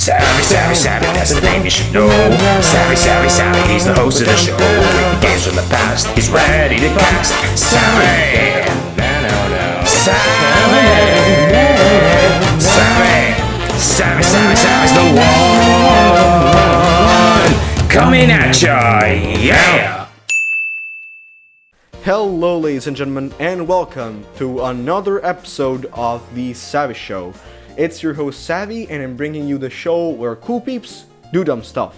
Savvy, savvy, savvy, that's the name you should know. Savvy, savvy, savvy, he's the host of the show. Games from the past, he's ready to cast. Savvy, savvy, savvy, savvy, savvy, savvy's the one coming at ya, yeah. Hello, ladies and gentlemen, and welcome to another episode of The Savvy Show. It's your host Savvy, and I'm bringing you the show where cool peeps do dumb stuff.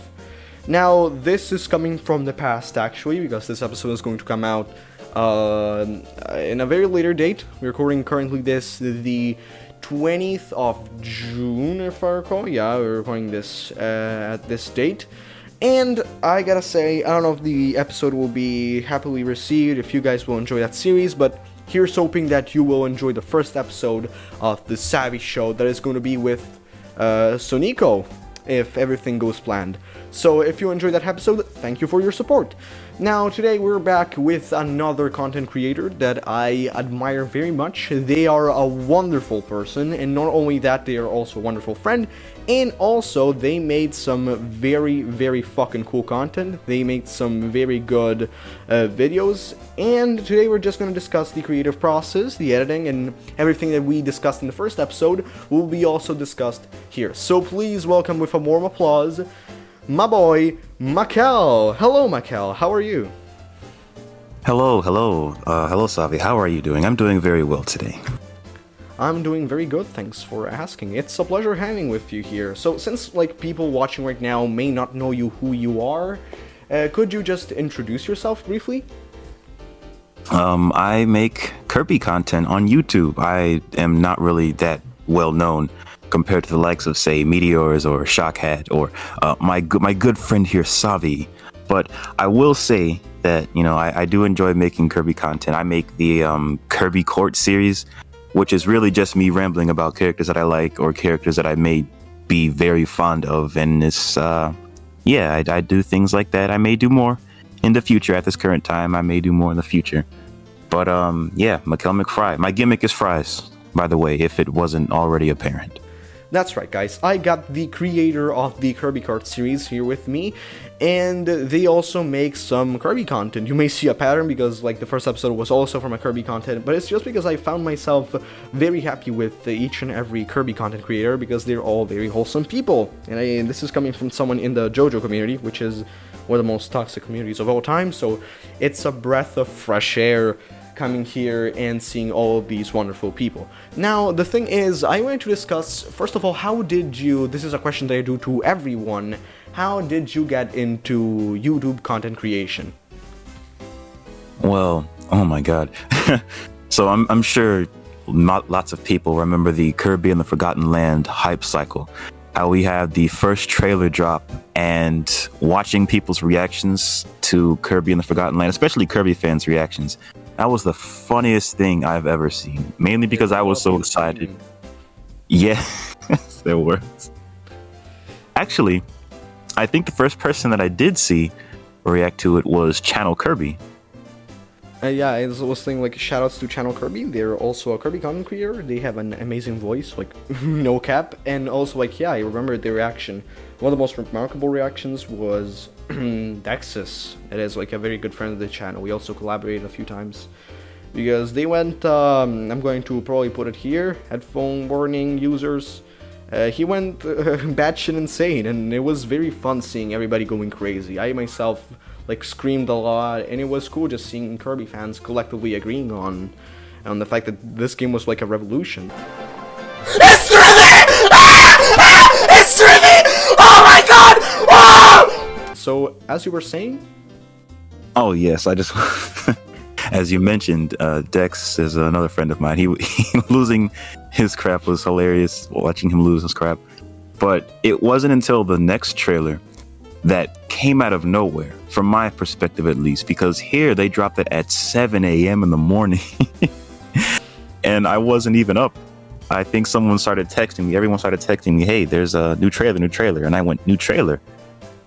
Now, this is coming from the past actually, because this episode is going to come out uh, in a very later date. We're recording currently this the 20th of June, if I recall. Yeah, we're recording this uh, at this date. And I gotta say, I don't know if the episode will be happily received, if you guys will enjoy that series, but here's hoping that you will enjoy the first episode of the Savvy Show that is going to be with uh, Sonico, if everything goes planned. So if you enjoyed that episode, thank you for your support. Now, today we're back with another content creator that I admire very much. They are a wonderful person, and not only that, they are also a wonderful friend, and also they made some very, very fucking cool content. They made some very good uh, videos, and today we're just going to discuss the creative process, the editing, and everything that we discussed in the first episode will be also discussed here. So please welcome with a warm applause my boy, Makel. Hello, Makel. How are you? Hello, hello. Uh, hello, Savvy. How are you doing? I'm doing very well today. I'm doing very good, thanks for asking. It's a pleasure having with you here. So, since, like, people watching right now may not know you who you are, uh, could you just introduce yourself briefly? Um, I make Kirby content on YouTube. I am not really that well known compared to the likes of, say, Meteors or Shockhat or uh, my my good friend here, Savvy. But I will say that you know I, I do enjoy making Kirby content. I make the um, Kirby Court series, which is really just me rambling about characters that I like or characters that I may be very fond of, and it's uh, yeah, I, I do things like that. I may do more in the future. At this current time, I may do more in the future. But um, yeah, Makel McFry. My gimmick is fries, by the way, if it wasn't already apparent. That's right, guys. I got the creator of the Kirby Kart series here with me, and they also make some Kirby content. You may see a pattern because, like, the first episode was also from a Kirby content, but it's just because I found myself very happy with each and every Kirby content creator because they're all very wholesome people. And, I, and this is coming from someone in the JoJo community, which is one of the most toxic communities of all time, so it's a breath of fresh air coming here and seeing all of these wonderful people. Now, the thing is, I want to discuss, first of all, how did you, this is a question that I do to everyone, how did you get into YouTube content creation? Well, oh my god. so I'm, I'm sure not lots of people remember the Kirby and the Forgotten Land hype cycle. How we have the first trailer drop and watching people's reactions to Kirby and the Forgotten Land, especially Kirby fans' reactions, that was the funniest thing I've ever seen. Mainly because I was so excited. Yeah, there was. Actually, I think the first person that I did see react to it was Channel Kirby. Uh, yeah, I was saying like shoutouts to Channel Kirby. They're also a Kirby content creator. They have an amazing voice, like no cap, and also like yeah, I remember their reaction. One of the most remarkable reactions was Dexus. It is like a very good friend of the channel. We also collaborated a few times because they went. Um, I'm going to probably put it here. Headphone warning users. Uh, he went uh, batshit insane, and it was very fun seeing everybody going crazy. I myself like screamed a lot, and it was cool just seeing Kirby fans collectively agreeing on on the fact that this game was like a revolution. It's Riven! Ah! Ah! It's Riven! Oh my god! Oh! So, as you were saying? Oh, yes, I just. as you mentioned, uh, Dex is another friend of mine. He, he losing his crap was hilarious. Watching him lose his crap, but it wasn't until the next trailer that came out of nowhere, from my perspective at least, because here they dropped it at 7 a.m. in the morning, and I wasn't even up. I think someone started texting me. Everyone started texting me, "Hey, there's a new trailer, new trailer," and I went, "New trailer?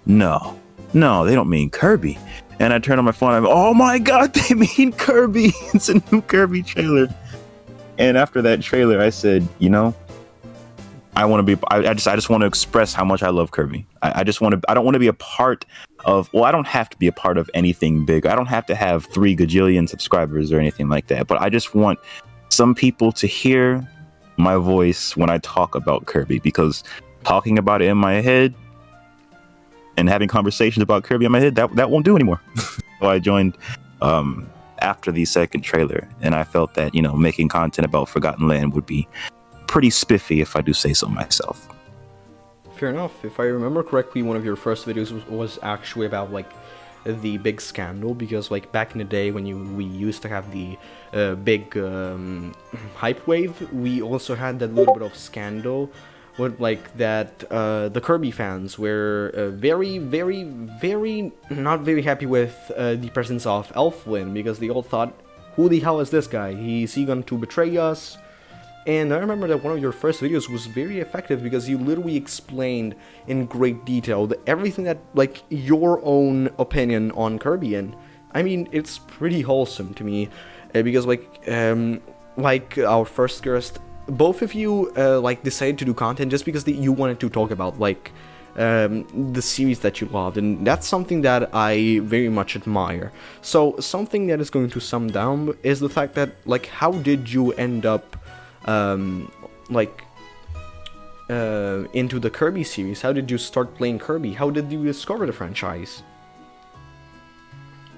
No, no, they don't mean Kirby." And I turned on my phone. I'm, oh my god, they mean Kirby! it's a new Kirby trailer. And after that trailer, I said, you know, I want to be. I, I just. I just want to express how much I love Kirby. I, I just want to. I don't want to be a part of. Well, I don't have to be a part of anything big. I don't have to have three gajillion subscribers or anything like that. But I just want some people to hear my voice when I talk about Kirby because talking about it in my head and having conversations about Kirby in my head that that won't do anymore. so I joined um, after the second trailer, and I felt that you know making content about Forgotten Land would be pretty spiffy if I do say so myself. Fair enough. If I remember correctly, one of your first videos was, was actually about like the big scandal because like back in the day when you we used to have the uh, big um, hype wave, we also had that little bit of scandal with like that uh, the Kirby fans were uh, very, very, very not very happy with uh, the presence of Elfilin because they all thought, who the hell is this guy? Is he going to betray us? And I remember that one of your first videos was very effective because you literally explained in great detail everything that, like, your own opinion on Kirby. And I mean, it's pretty wholesome to me uh, because, like, um, like our first guest, both of you, uh, like, decided to do content just because the, you wanted to talk about, like, um, the series that you loved, and that's something that I very much admire. So, something that is going to sum down is the fact that, like, how did you end up um, like uh, into the Kirby series? How did you start playing Kirby? How did you discover the franchise?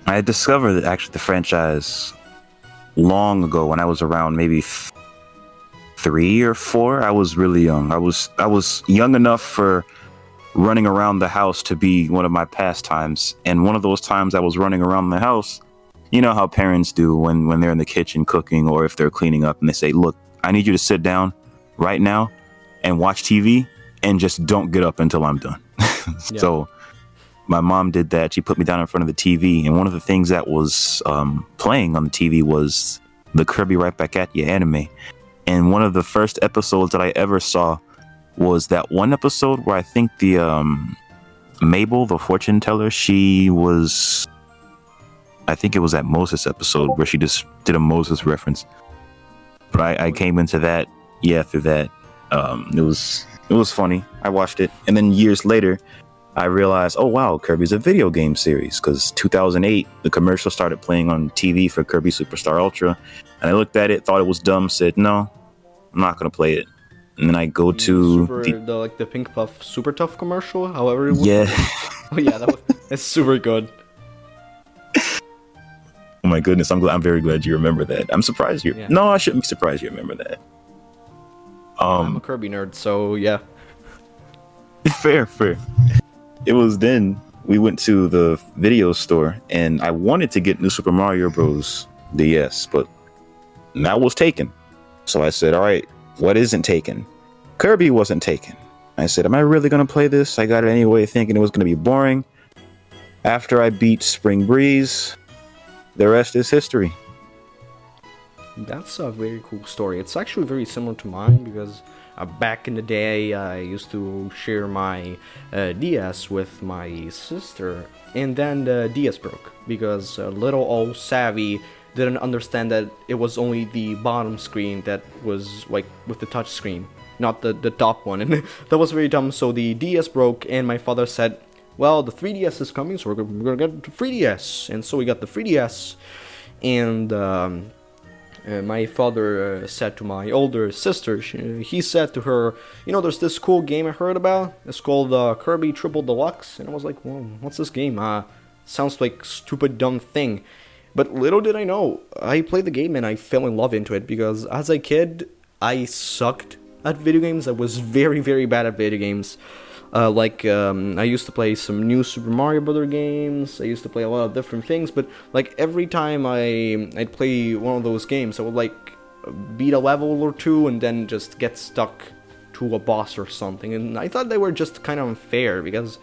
I discovered actually the franchise long ago when I was around maybe three or four. I was really young. I was I was young enough for running around the house to be one of my pastimes. And one of those times I was running around the house, you know how parents do when when they're in the kitchen cooking or if they're cleaning up and they say, "Look, I need you to sit down right now and watch TV and just don't get up until I'm done. yeah. So my mom did that. She put me down in front of the TV, and one of the things that was um, playing on the TV was the Kirby Right Back at You anime. And one of the first episodes that I ever saw was that one episode where I think the um, Mabel, the fortune teller, she was. I think it was that Moses episode where she just did a Moses reference. But I, I came into that, yeah, through that. Um, it was it was funny. I watched it, and then years later, I realized, oh wow, Kirby's a video game series. Because 2008, the commercial started playing on TV for Kirby Superstar Ultra, and I looked at it, thought it was dumb, said no, I'm not gonna play it. And then I go to super, the, the, like the Pink Puff Super Tough commercial, however. It was. Yeah. oh yeah, that was it's super good. Oh my goodness, I'm glad. I'm very glad you remember that. I'm surprised you. Yeah. No, I shouldn't be surprised you remember that. Um, I'm a Kirby nerd, so yeah. Fair, fair. It was then we went to the video store, and I wanted to get New Super Mario Bros. DS, but that was taken. So I said, "All right, what isn't taken?" Kirby wasn't taken. I said, "Am I really gonna play this?" I got it anyway, thinking it was gonna be boring. After I beat Spring Breeze, the rest is history. That's a very cool story. It's actually very similar to mine because uh, back in the day I used to share my uh, DS with my sister and then the DS broke because uh, little old Savvy didn't understand that it was only the bottom screen that was like with the touch screen not the, the top one and that was very dumb so the DS broke and my father said well, the 3DS is coming, so we're gonna get the 3DS. And so we got the 3DS, and um, uh, my father uh, said to my older sister, she, he said to her, you know, there's this cool game I heard about. It's called uh, Kirby Triple Deluxe. And I was like, well, what's this game? Uh, sounds like stupid dumb thing. But little did I know, I played the game and I fell in love into it because as a kid, I sucked at video games. I was very, very bad at video games. Uh, like um, I used to play some new Super Mario Brother games. I used to play a lot of different things, but like every time I I'd play one of those games, I would like beat a level or two and then just get stuck to a boss or something. And I thought they were just kind of unfair because,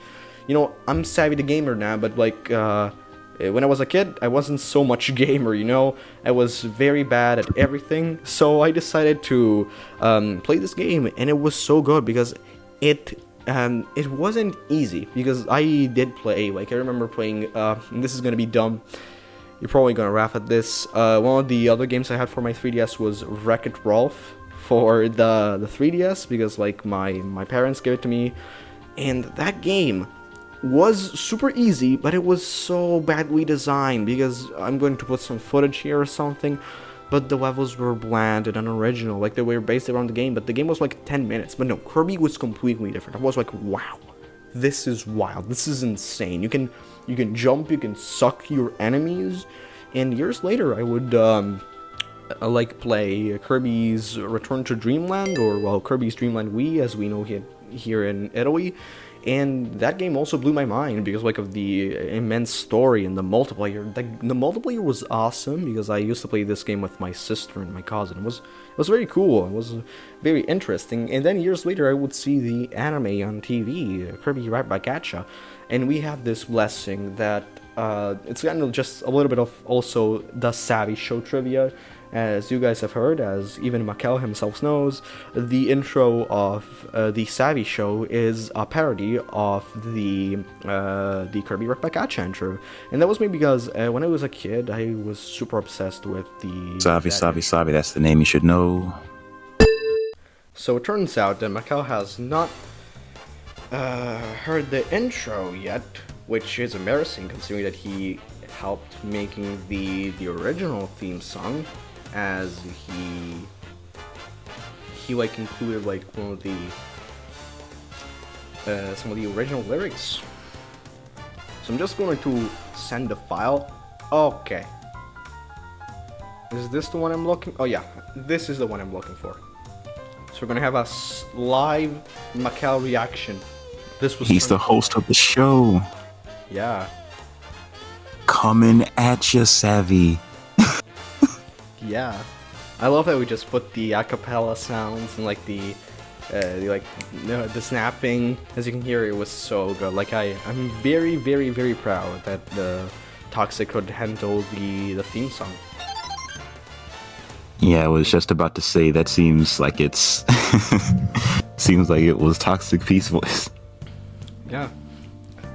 you know, I'm savvy the gamer now, but like. Uh, when I was a kid, I wasn't so much gamer, you know? I was very bad at everything, so I decided to um, play this game, and it was so good because it and it wasn't easy because I did play. Like I remember playing. Uh, this is gonna be dumb. You're probably gonna laugh at this. Uh, one of the other games I had for my 3DS was Wreck It Ralph for the the 3DS because like my my parents gave it to me, and that game was super easy, but it was so badly designed because I'm going to put some footage here or something. But the levels were bland and unoriginal, like they were based around the game. But the game was like 10 minutes. But no, Kirby was completely different. I was like, wow, this is wild. This is insane. You can you can jump, you can suck your enemies, and years later, I would um, uh, like play Kirby's Return to Dreamland, or well, Kirby's Dreamland Wii, as we know here here in Italy. And that game also blew my mind because like of the immense story and the multiplayer. The, the multiplayer was awesome because I used to play this game with my sister and my cousin. It was it was very cool. It was very interesting. And then years later, I would see the anime on TV, Kirby Right Back Atcha, and we have this blessing that uh, it's kind of just a little bit of also the Savvy Show trivia. As you guys have heard, as even Makel himself knows, the intro of uh, the Savvy Show is a parody of the uh, the Kirby Back intro, and that was me because uh, when I was a kid, I was super obsessed with the that Savvy, Savvy. That's the name you should know. So it turns out that Macau has not uh, heard the intro yet, which is embarrassing considering that he helped making the the original theme song, as he he like included like one of the uh, some of the original lyrics. So I'm just going to send the file. Okay. Is this the one I'm looking? Oh yeah, this is the one I'm looking for. So we're gonna have a live Macau reaction. This was He's the host of the show. yeah Coming at you, Savvy. Yeah. I love that we just put the acapella sounds and like the uh, the, like the, the snapping. As you can hear, it was so good. Like I I'm very very very proud that the Toxic could handle the the theme song. Yeah, I was just about to say that seems like it's seems like it was Toxic Peace voice. Yeah.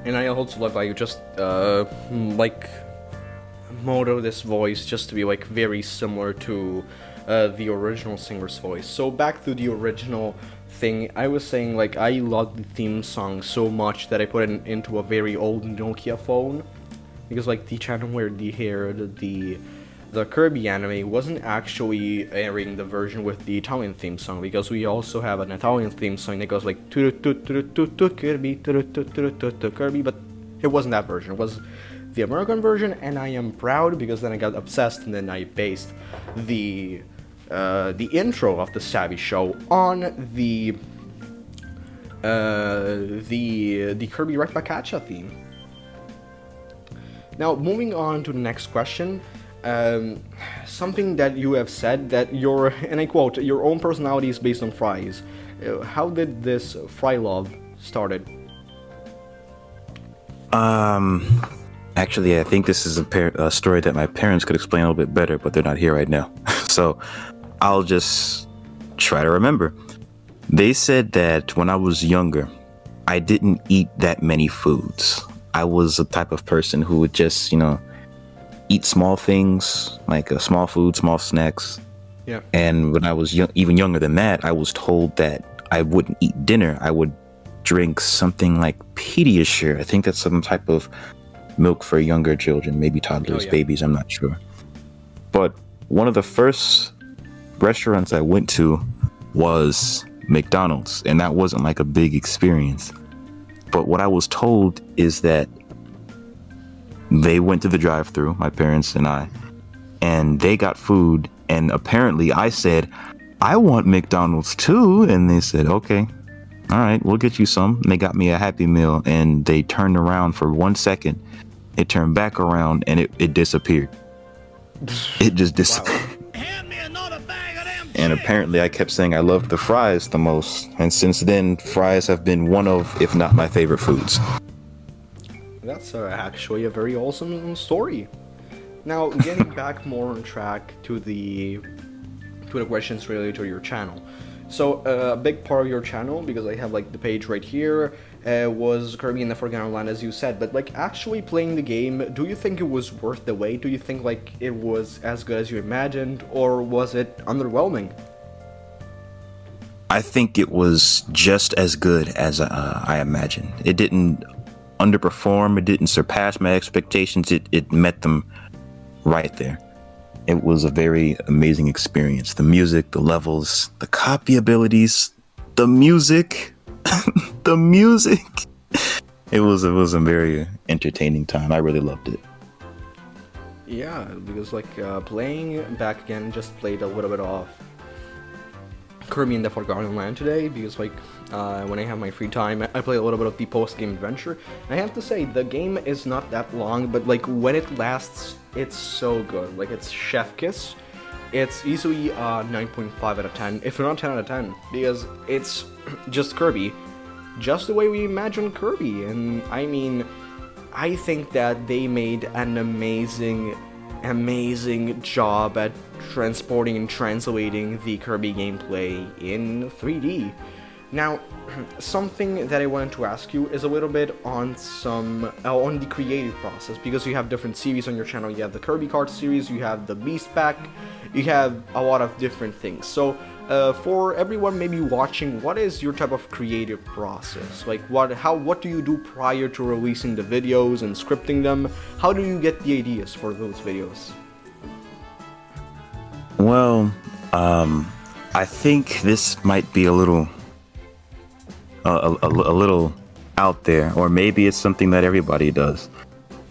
And I also love how you just uh like modo this voice just to be like very similar to uh, the original singer's voice. So back to the original thing, I was saying like I loved the theme song so much that I put it into a very old Nokia phone because like the channel where the hair the the Kirby anime wasn't actually airing the version with the Italian theme song because we also have an Italian theme song that goes like Kirby Kirby, but it wasn't that version. It was the American version, and I am proud because then I got obsessed and then I based the uh, the intro of the Savvy Show on the uh, the the Kirby Back theme. Now, moving on to the next question, um, something that you have said that your, and I quote, your own personality is based on fries. Uh, how did this fry love started? Um, actually, I think this is a, par- a story that my parents could explain a little bit better, but they're not here right now. so I'll just try to remember. They said that when I was younger, I didn't eat that many foods. I was a type of person who would just, you know, eat small things like uh, small food, small snacks. Yeah. And when I was young, even younger than that, I was told that I wouldn't eat dinner. I would drink something like Pediasure. I think that's some type of milk for younger children, maybe toddlers, oh, yeah. babies. I'm not sure. But one of the first restaurants I went to was McDonald's, and that wasn't like a big experience. But what I was told is that they went to the drive-through, my parents and I, and they got food. And apparently, I said, "I want McDonald's too," and they said, "Okay, all right, we'll get you some." And they got me a Happy Meal, and they turned around for one second. It turned back around, and it, it disappeared. It just disappeared. And apparently, I kept saying I loved the fries the most. And since then, fries have been one of, if not my favorite foods. That's uh, actually a very awesome story. Now, getting back more on track to the to the questions related to your channel. So, uh, a big part of your channel, because I have like the page right here, uh, was the Forgotten Land, as you said. But like actually playing the game, do you think it was worth the wait? Do you think like it was as good as you imagined, or was it underwhelming? I think it was just as good as uh, I imagined. It didn't underperform. It didn't surpass my expectations. It it met them right there. It was a very amazing experience. The music, the levels, the copy abilities, the music, the music. It was it was a very entertaining time. I really loved it. Yeah, because like uh, playing back again, just played a little bit of Kirby in the Forgotten Land today because like uh, when I have my free time, I play a little bit of the post-game adventure. And I have to say the game is not that long, but like when it lasts, it's so good. Like it's chef kiss. It's easily uh, 9.5 out of 10, if not 10 out of 10, because it's just Kirby, just the way we imagine Kirby. And I mean, I think that they made an amazing amazing job at transporting and translating the Kirby gameplay in 3D. Now, something that I wanted to ask you is a little bit on some uh, on the creative process because you have different series on your channel. You have the Kirby Kart series, you have the Beast Pack, you have a lot of different things. So, uh, for everyone maybe watching, what is your type of creative process? Like, what, how, what do you do prior to releasing the videos and scripting them? How do you get the ideas for those videos? Well, um, I think this might be a little, a, a, a little out there, or maybe it's something that everybody does.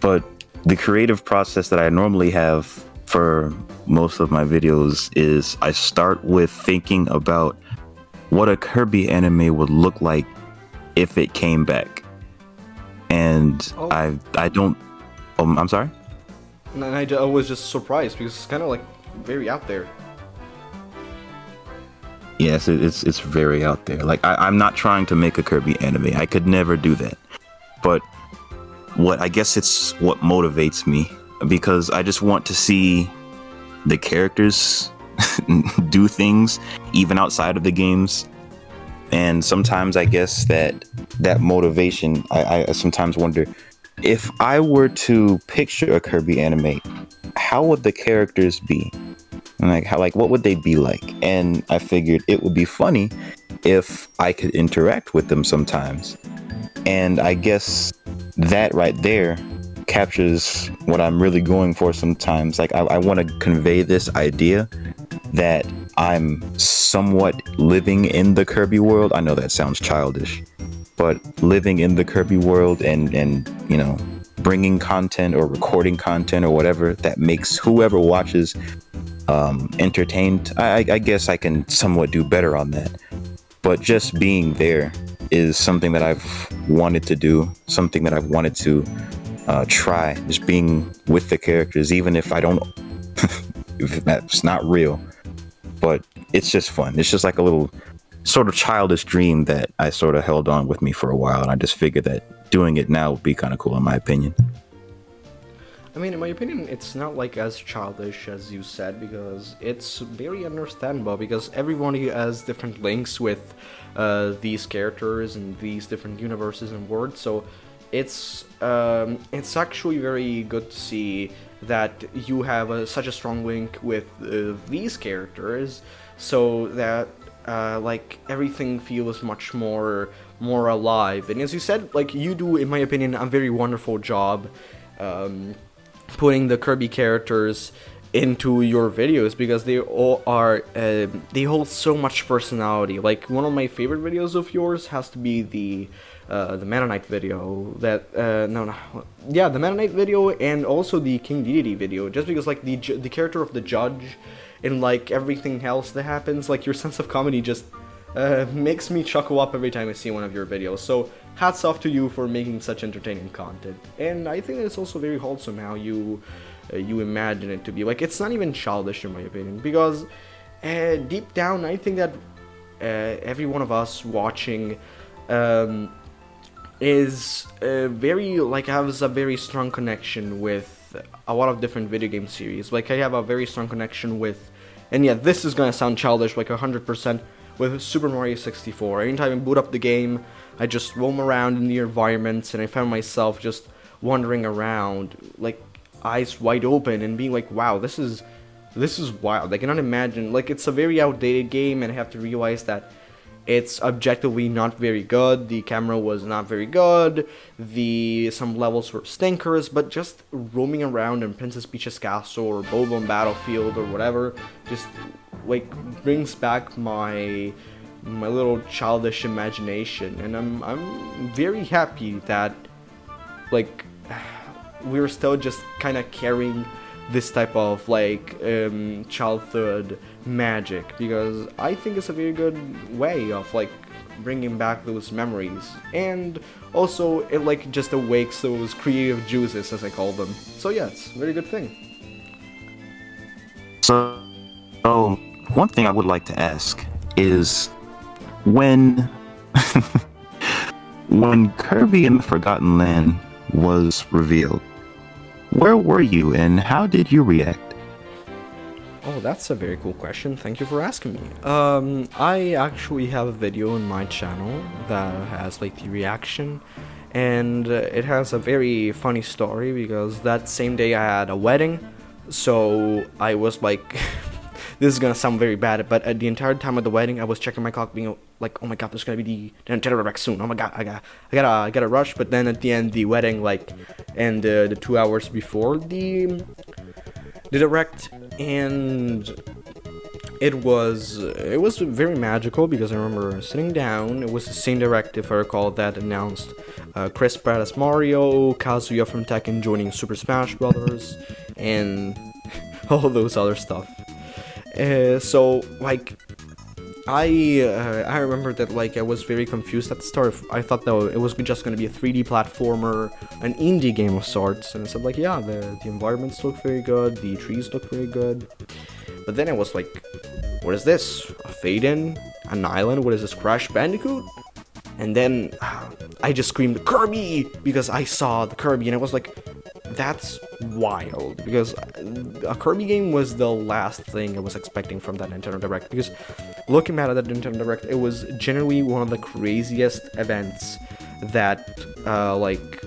But the creative process that I normally have for most of my videos is I start with thinking about what a Kirby anime would look like if it came back. And Oh. I I don't um, I'm sorry? And I, I was just surprised because it's kind of like very out there. Yes, it, it's it's very out there. Like I, I'm not trying to make a Kirby anime. I could never do that. But what I guess it's what motivates me because I just want to see the characters do things even outside of the games. And sometimes I guess that that motivation, I, I sometimes wonder if I were to picture a Kirby anime, how would the characters be? Like how like what would they be like? And I figured it would be funny if I could interact with them sometimes. And I guess that right there captures what I'm really going for sometimes. Like I, I want to convey this idea that I'm somewhat living in the Kirby world. I know that sounds childish, but living in the Kirby world and and you know bringing content or recording content or whatever that makes whoever watches um, entertained. I, I- I guess I can somewhat do better on that. But just being there is something that I've wanted to do, something that I've wanted to uh, try. Just being with the characters, even if I don't, if that's not real. But it's just fun. It's just like a little sort of childish dream that I sort of held on with me for a while. And I just figured that doing it now would be kind of cool, in my opinion. I mean, in my opinion, it's not like as childish as you said because it's very understandable because everyone has different links with uh, these characters and these different universes and worlds. So it's um, it's actually very good to see that you have a, such a strong link with uh, these characters, so that uh, like everything feels much more more alive. And as you said, like you do, in my opinion, a very wonderful job. Um, putting the Kirby characters into your videos because they all are uh, they hold so much personality. Like one of my favorite videos of yours has to be the uh, the Mennonite video that uh, no no yeah the Mennonite video and also the King Dedede video just because like the the character of the judge and like everything else that happens like your sense of comedy just uh, makes me chuckle up every time I see one of your videos. So hats off to you for making such entertaining content. And I think it's also very wholesome how you uh, you imagine it to be. Like it's not even childish in my opinion because uh, deep down I think that every one of us watching um, is uh, very like has a very strong connection with a lot of different video game series. Like I have a very strong connection with, and yeah, this is gonna sound childish, like hundred percent with Super Mario 64. Anytime I boot up the game, I just roam around in the environments, and I found myself just wandering around, like eyes wide open, and being like, "Wow, this is this is wild." I cannot imagine. Like it's a very outdated game, and I have to realize that it's objectively not very good. The camera was not very good. The some levels were stinkers, but just roaming around in Princess Peach's castle or Bob-omb Battlefield or whatever, just like brings back my my little childish imagination, and I'm I'm very happy that like we're still just kind of carrying this type of like um, childhood magic because I think it's a very good way of like bringing back those memories and also it like just awakes those creative juices as I call them. So yeah, it's a very good thing. So, oh, one thing I would like to ask is when when Kirby and the Forgotten Land was revealed, where were you and how did you react? Oh, that's a very cool question. Thank you for asking me. Um, I actually have a video on my channel that has like the reaction, and uh, it has a very funny story because that same day I had a wedding, so I was like, this is gonna sound very bad, but at the entire time of the wedding, I was checking my clock, being like, oh my god, there's gonna be the, Nintendo Direct soon. Oh my god, I got, I gotta, I gotta rush. But then at the end, the wedding, like, and uh, the two hours before the the direct and it was it was very magical because I remember sitting down. It was the same direct, if I recall, that announced uh, Chris Pratt as Mario, Kazuya from Tekken joining Super Smash Brothers, and all those other stuff. Uh, so like I uh, I remember that like I was very confused at the start. I thought that it was just gonna be a 3D platformer, an indie game of sorts, and I said like yeah, the the environments look very good, the trees look very good. But then I was like, what is this? A fade in? An island? What is this? Crash Bandicoot? And then uh, I just screamed Kirby because I saw the Kirby and I was like, that's wild because a Kirby game was the last thing I was expecting from that Nintendo Direct because looking back at that Nintendo Direct, it was generally one of the craziest events that uh, like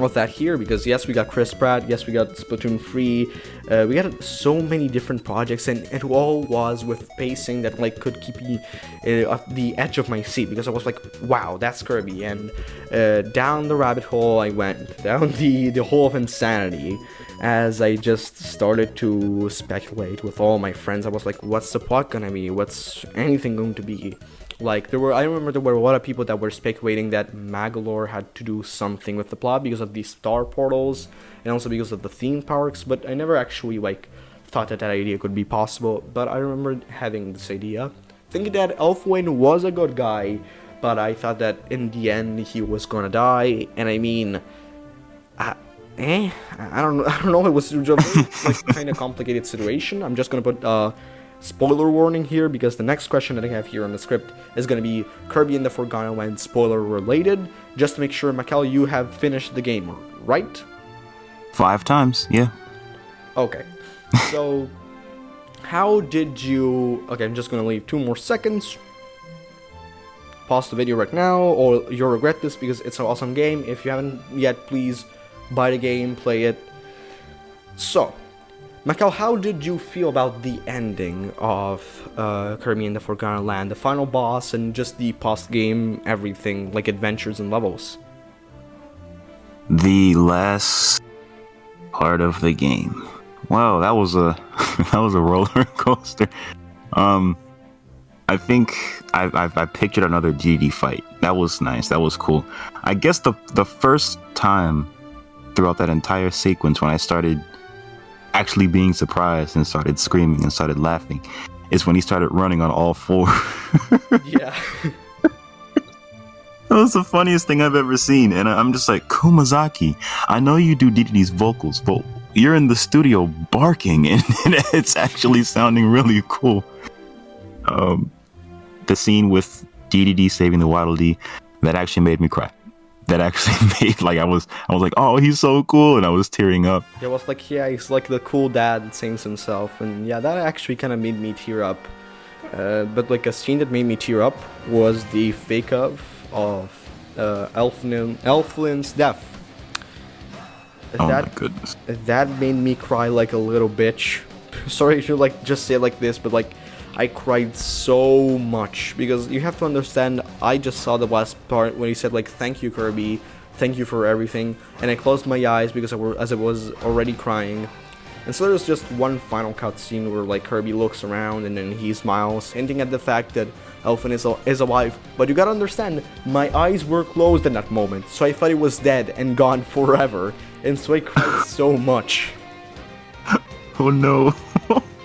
of that here because yes we got chris pratt yes we got splatoon 3 uh, we got so many different projects and it all was with pacing that like could keep me uh, at the edge of my seat because i was like wow that's kirby. And uh, down the rabbit hole i went down the the hole of insanity as i just started to speculate with all my friends. I was like what's the plot gonna be? What's anything going to be like there were, I remember there were a lot of people that were speculating that Magolor had to do something with the plot because of these star portals and also because of the theme parks. But I never actually like thought that that idea could be possible. But I remember having this idea, thinking that Elfilin was a good guy, but I thought that in the end he was gonna die. And I mean, I, eh, I don't know. I don't know. It was like kind of complicated situation. I'm just gonna put uh spoiler warning here because the next question that I have here on the script is going to be Kirby and the Forgotten Land spoiler related. Just to make sure, Makel, you have finished the game, right? Five times, yeah. Okay. So, how did you. Okay, I'm just going to leave two more seconds. Pause the video right now, or you'll regret this because it's an awesome game. If you haven't yet, please buy the game, play it. So, Makel, how did you feel about the ending of uh, Kirby and the Forgotten Land, the final boss, and just the post-game everything, like adventures and levels? The last part of the game. Wow, that was a that was a roller coaster. Um, I think I, I, I pictured another GD fight. That was nice. That was cool. I guess the the first time throughout that entire sequence when I started actually being surprised and started screaming and started laughing is when he started running on all four. yeah. That was the funniest thing I've ever seen. And I'm just like, Kumazaki, I know you do Didi's vocals, but you're in the studio barking and, and it's actually sounding really cool. Um, the scene with Dedede saving the Waddle Dee, that actually made me cry that actually made like I was I was like, oh, he's so cool, and I was tearing up. It was like, yeah, he's like the cool dad that sings himself, and yeah, that actually kind of made me tear up. Uh, but like a scene that made me tear up was the fake of of uh, Elfilin, Elfilin's death. Oh that, my goodness. That made me cry like a little bitch. Sorry to like just say it like this, but like I cried so much because you have to understand. I just saw the last part when he said like, "Thank you, Kirby, thank you for everything," and I closed my eyes because I were as I was already crying. And so there's just one final cutscene where like Kirby looks around and then he smiles, hinting at the fact that Elfilin is, is alive. But you gotta understand, my eyes were closed in that moment, so I thought he was dead and gone forever. And so I cried so much. Oh no.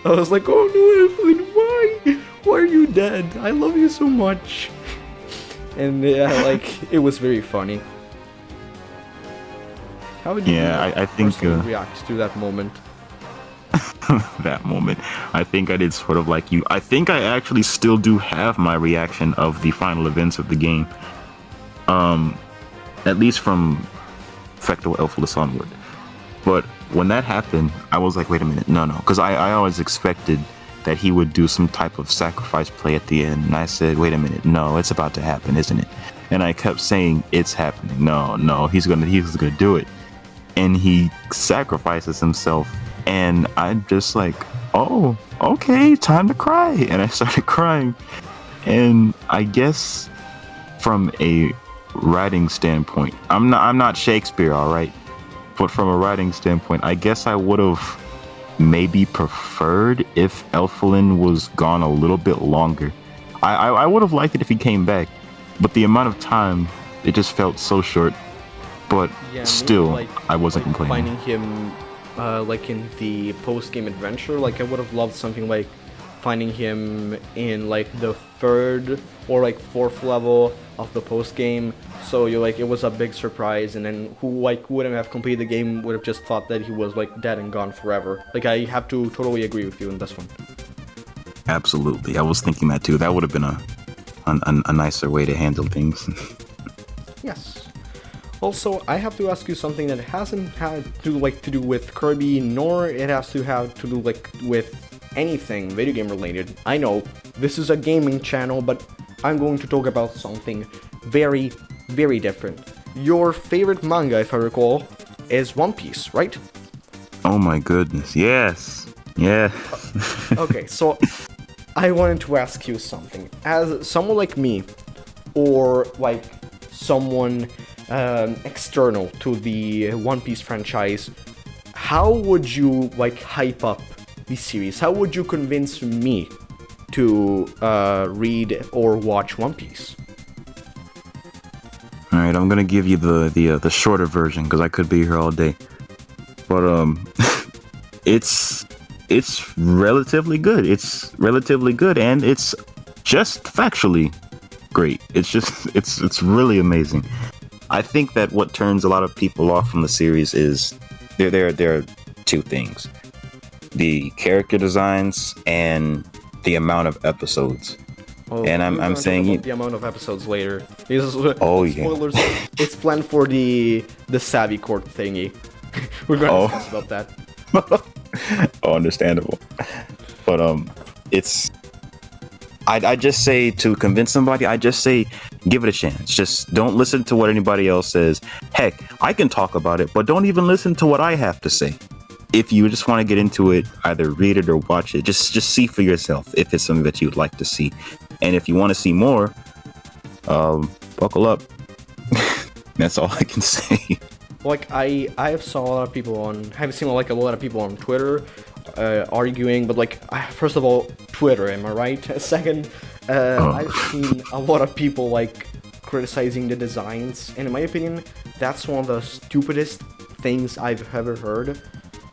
I was like, oh no, Elfilin, why? Why are you dead? I love you so much. And yeah, like, it was very funny. How would you Yeah, I- I think, uh, react to that moment? that moment. I think I did sort of like you. I think I actually still do have my reaction of the final events of the game. Um, at least from Fecto Elfilis onward. But when that happened, I was like, wait a minute, no, no, because I, I always expected that he would do some type of sacrifice play at the end, and I said, wait a minute, no, it's about to happen, isn't it? And I kept saying, it's happening. No, no, he's gonna, he's gonna do it. And he sacrifices himself. And i'm just like oh okay time to cry. And i started crying. And i guess from a writing standpoint i'm not i'm not shakespeare all right but from a writing standpoint i guess i would have maybe preferred if elfilin was gone a little bit longer. I i, I would have liked it if he came back but the amount of time it just felt so short. But Yeah, still like- i wasn't like complaining. finding him uh, like in the post-game adventure like i would have loved something like finding him in like the third or like fourth level of the post-game so you're like it was a big surprise and then who like wouldn't have completed the game would have just thought that he was like dead and gone forever like i have to totally agree with you in this one Absolutely. I was thinking that too. That would have been a, a, a nicer way to handle things. Yes. Also, I have to ask you something that hasn't had to like to do with Kirby, nor it has to have to do like with anything video game related. I know this is a gaming channel, but I'm going to talk about something very, very different. Your favorite manga, if I recall, is One Piece, right? oh my goodness. Yes. Yeah. okay, so I wanted to ask you something. As someone like me, or like someone um, external to the One Piece franchise, how would you like hype up the series? How would you convince me to uh, read or watch One Piece? All right. I'm gonna give you the the uh, the shorter version because I could be here all day. But um, it's it's relatively good. It's relatively good, and it's just factually great. It's just it's it's really amazing. I think that what turns a lot of people off from the series is there there there are two things: the character designs and the amount of episodes. Oh, And I'm- I'm saying you- the amount of episodes later. Because, Oh, yeah. spoilers. it's planned for the the Savvy Court thingy. we're gonna Oh. discuss about that. oh, understandable. But um, it's. I I just say to convince somebody, I just say give it a chance. Just don't listen to what anybody else says. Heck, I can talk about it, but don't even listen to what I have to say. If you just want to get into it, either read it or watch it. Just just see for yourself if it's something that you'd like to see, and if you want to see more, um, buckle up. That's all I can say. like I I have saw a lot of people on have seen like a lot of people on Twitter uh, arguing, but like first of all Twitter, am I right? Second, uh, Oh. I've seen a lot of people like criticizing the designs, and in my opinion, that's one of the stupidest things I've ever heard.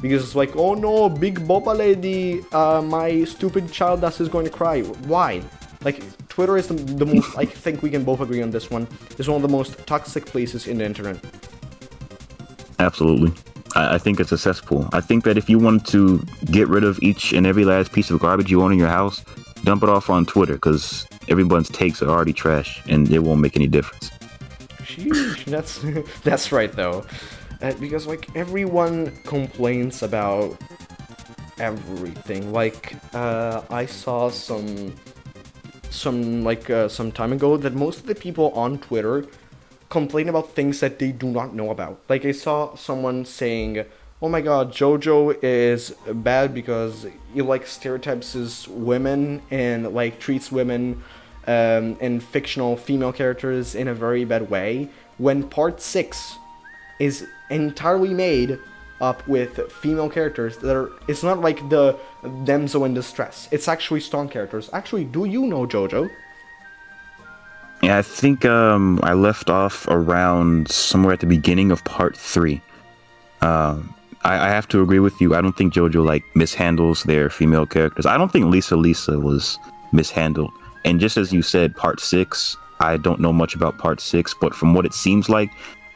Because it's like, oh no, big Boba lady, uh, my stupid child ass is going to cry. Why? Like, Twitter is the, the most, I think we can both agree on this one, is one of the most toxic places in the internet. Absolutely. I, I think it's a cesspool. I think that if you wanted to get rid of each and every last piece of garbage you own in your house, dump it off on Twitter because everyone's takes are already trash and it won't make any difference. Sheesh, that's that's right though, uh, because like everyone complains about everything. Like uh, I saw some some like uh, some time ago that most of the people on Twitter complain about things that they do not know about. Like I saw someone saying oh my god, JoJo is bad because he like stereotypes women and like treats women um, and fictional female characters in a very bad way. When part six is entirely made up with female characters that are it's not like the damsel in distress it's actually strong characters actually do you know jojo Yeah, I think um, I left off around somewhere at the beginning of part three. Um, I, I have to agree with you. I don't think JoJo like mishandles their female characters. I don't think Lisa Lisa was mishandled. And just as you said, part six, I don't know much about part six, but from what it seems like,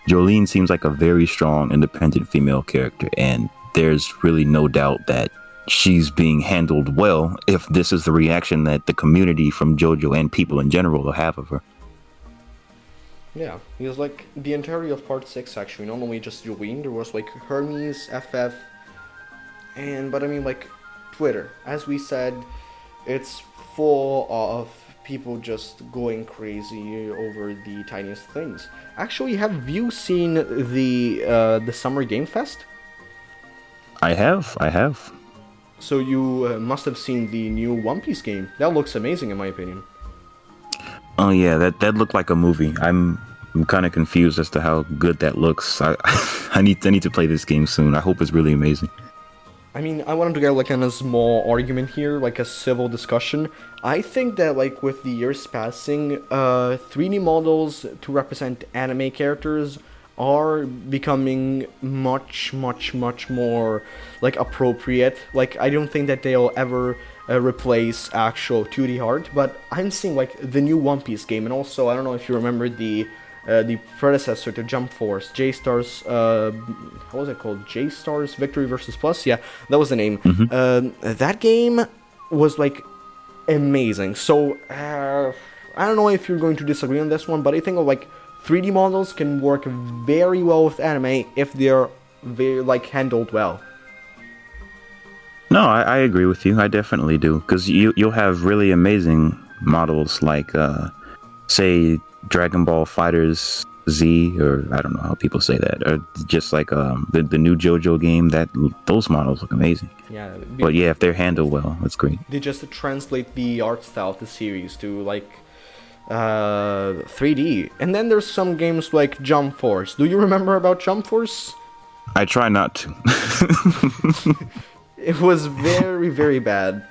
Jolyne seems like a very strong, independent female character, and there's really no doubt that she's being handled well if this is the reaction that the community from JoJo and people in general will have of her. Yeah, because like the entirety of part six actually, not only just Jolyne, there was like Hermes, FF, and but I mean like Twitter. As we said, it's full of people just going crazy over the tiniest things. Actually, have you seen the uh, the Summer Game Fest? I have, I have. So you uh, must have seen the new One Piece game. That looks amazing in my opinion. Oh yeah, that that looked like a movie. I'm I'm kind of confused as to how good that looks. I I need I need to play this game soon. I hope it's really amazing. I mean, I wanted to get like in a small argument here, like a civil discussion. I think that like with the years passing, uh, 3D models to represent anime characters are becoming much, much, much more like appropriate. Like I don't think that they'll ever uh, replace actual 2D art, but I'm seeing like the new One Piece game, and also I don't know if you remember the uh, the predecessor to Jump Force, J Stars, uh, how was it called? J Stars Victory versus Plus. Yeah, that was the name. Um, that game was like amazing. So uh, I don't know if you're going to disagree on this one, but I think like 3D models can work very well with anime if they're very like handled well. No, I, I agree with you. I definitely do because you you'll have really amazing models like uh, say Dragon Ball Fighters Z or I don't know how people say that or just like um, the the new JoJo game that those models look amazing. Yeah, But yeah, if they're handled well, that's great. they just translate the art style of the series to like uh 3D. And then there's some games like Jump Force. Do you remember about Jump Force? I try not to. It was very very bad.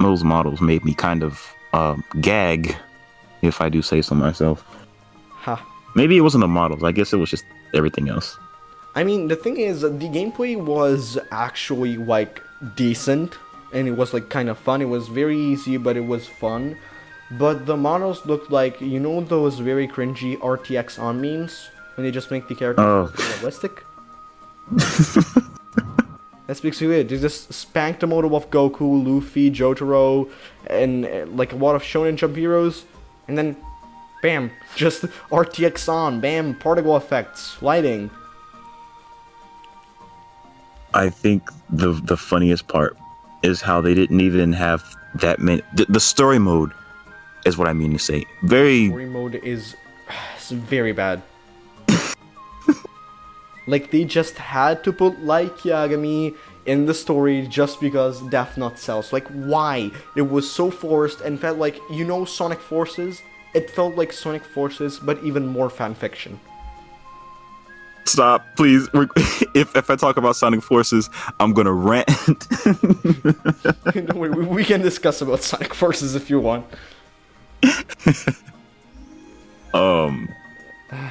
those models made me kind of um, gag, if I do say so myself. Ha. Maybe it wasn't the models. I guess it was just everything else. I mean, the thing is, the gameplay was actually like decent, and it was like kind of fun. It was very easy, but it was fun. But the models looked like you know those very cringy RTX on memes when they just make the characters Oh. realistic. That's basically it. They just spanked the model of Goku, Luffy, Jotaro, and uh, like a lot of Shonen Jump heroes, and then, bam, just RTX on, bam, particle effects, lighting. I think the the funniest part is how they didn't even have that many. The, the story mode is what I mean to say. Very story mode is very bad. like they just had to put Light Yagami in the story just because Death Note sells. Like why? It was so forced and felt like you know Sonic Forces. It felt like Sonic Forces, but even more fan fiction. stop, please. If if I talk about Sonic Forces, I'm gonna rant. Don't we, we can discuss about Sonic Forces if you want. um,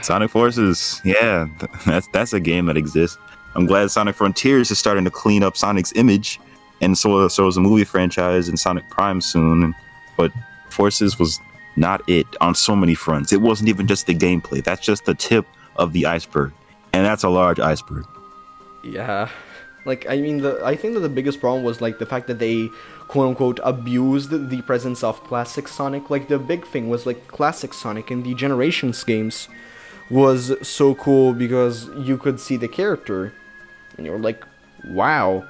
Sonic Forces, yeah, that's that's a game that exists. I'm glad Sonic Frontiers is starting to clean up Sonic's image, and so so is a movie franchise and Sonic Prime soon. But Forces was not it on so many fronts. It wasn't even just the gameplay. That's just the tip of the iceberg, and that's a large iceberg. Yeah. Like I mean the I think that the biggest problem was like the fact that they quote unquote abused the presence of classic Sonic. Like the big thing was like classic Sonic in the Generations games was so cool because you could see the character and you're like, wow,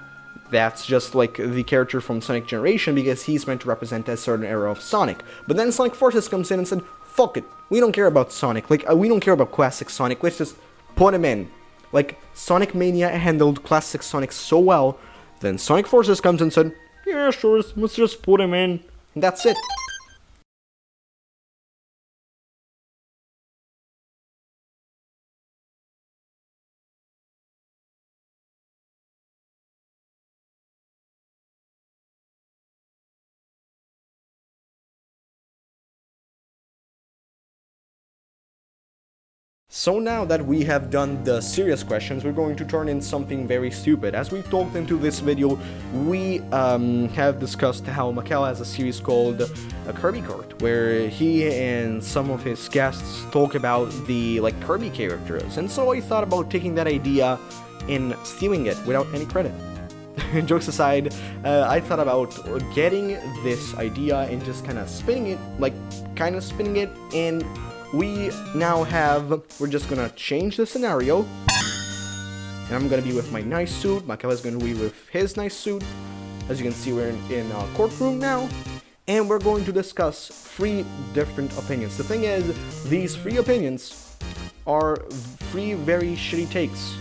that's just like the character from Sonic Generation because he's meant to represent a certain era of Sonic. But then Sonic Forces comes in and said, fuck it, we don't care about Sonic. Like uh, we don't care about classic Sonic. Let's just put him in. like Sonic Mania handled classic Sonic so well, then Sonic Forces comes and said, yeah, sure, let's just put him in. That's it. So now that we have done the serious questions, we're going to turn in something very stupid. As we talked into this video, we um, have discussed how Macau has a series called a Kirby Kart, where he and some of his guests talk about the like Kirby characters. And so I thought about taking that idea and stealing it without any credit. Jokes aside, uh, I thought about getting this idea and just kind of spinning it, like kind of spinning it and we now have, we're just gonna change the scenario. And I'm gonna be with my nice suit, is gonna be with his nice suit. As you can see, we're in, in a courtroom now. And we're going to discuss three different opinions. The thing is, these three opinions are three very shitty takes.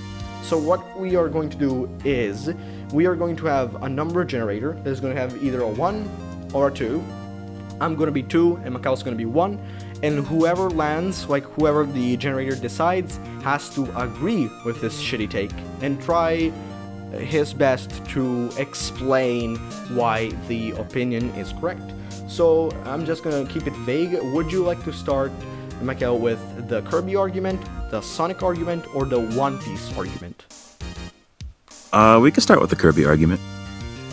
So what we are going to do is, we are going to have a number generator that is going to have either a 1 or a 2. I'm going to be 2 and Macau's going to be 1 and whoever lands, like whoever the generator decides, has to agree with this shitty take and try his best to explain why the opinion is correct. So I'm just gonna keep it vague. Would you like to start, Michael, with the Kirby argument, the Sonic argument, or the One Piece argument? Uh, we can start with the Kirby argument.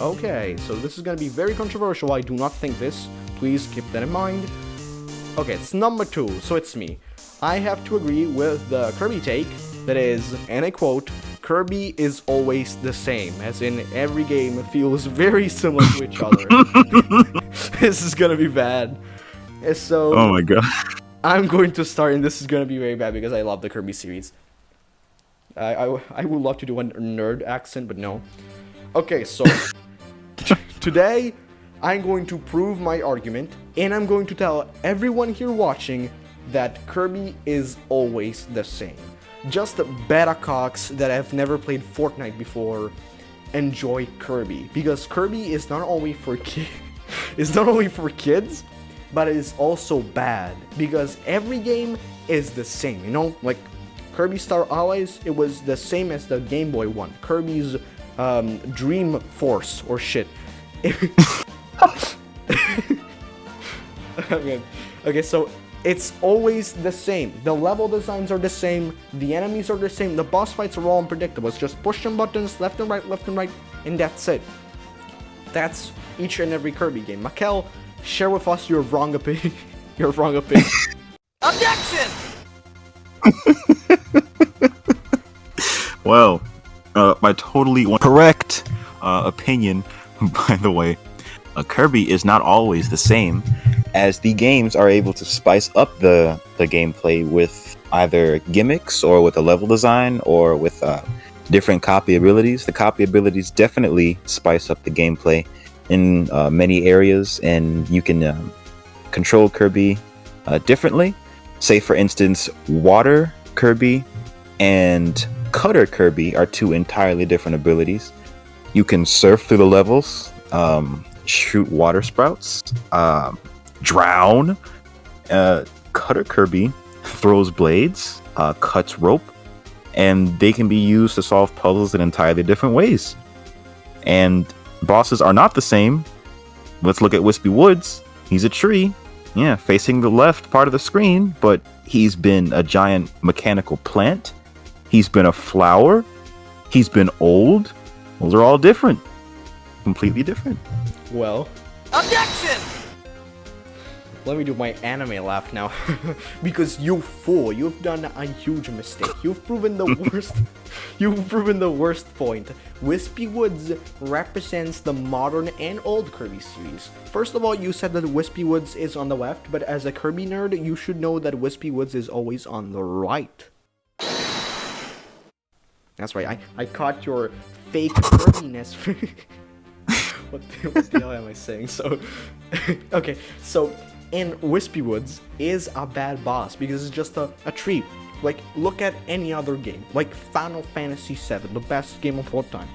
Okay, so this is gonna be very controversial. I do not think this. Please keep that in mind. Okay, it's number two, so it's me. I have to agree with the Kirby take, that is, and I quote, Kirby is always the same, as in every game feels very similar to each other. this is gonna be bad. So, oh my god. I'm going to start, and this is gonna be very bad because I love the Kirby series. I, I, I would love to do a nerd accent, but no. Okay, so today I'm going to prove my argument, and I'm going to tell everyone here watching that Kirby is always the same. Just beta cocks that have never played Fortnite before enjoy Kirby, because Kirby is not only for kids, is not only for kids, but it is also bad because every game is the same. You know, like Kirby Star Allies, it was the same as the Game Boy one. Kirby's um, Dream Force or shit. okay. okay, so it's always the same. The level designs are the same, the enemies are the same, the boss fights are all unpredictable. It's just push some buttons, left and right, left and right, and that's it. That's each and every Kirby game. Makel, share with us your wrong opinion. your wrong opinion. Objection! well, uh, my totally correct uh, opinion, by the way, a Kirby is not always the same, as the games are able to spice up the, the gameplay with either gimmicks or with a level design or with uh, different copy abilities. The copy abilities definitely spice up the gameplay in uh, many areas, and you can um, control Kirby uh, differently. Say, for instance, Water Kirby and Cutter Kirby are two entirely different abilities. You can surf through the levels. Um, shoot water sprouts, uh, drown. Uh, Cutter Kirby throws blades, uh, cuts rope, and they can be used to solve puzzles in entirely different ways. And bosses are not the same. Let's look at Wispy Woods. He's a tree, yeah, facing the left part of the screen, but he's been a giant mechanical plant. He's been a flower. He's been old. Those are all different. Completely different. Well. Objection! Let me do my anime laugh now. because you fool, you've done a huge mistake. You've proven the worst. You've proven the worst point. Wispy Woods represents the modern and old Kirby series. First of all, you said that Wispy Woods is on the left, but as a Kirby nerd, you should know that Wispy Woods is always on the right. That's right, I, I caught your fake Kirbiness. what, the, what the hell am I saying? So, okay, so in Wispy Woods is a bad boss because it's just a, a tree. Like, look at any other game, like Final Fantasy VII, the best game of all time.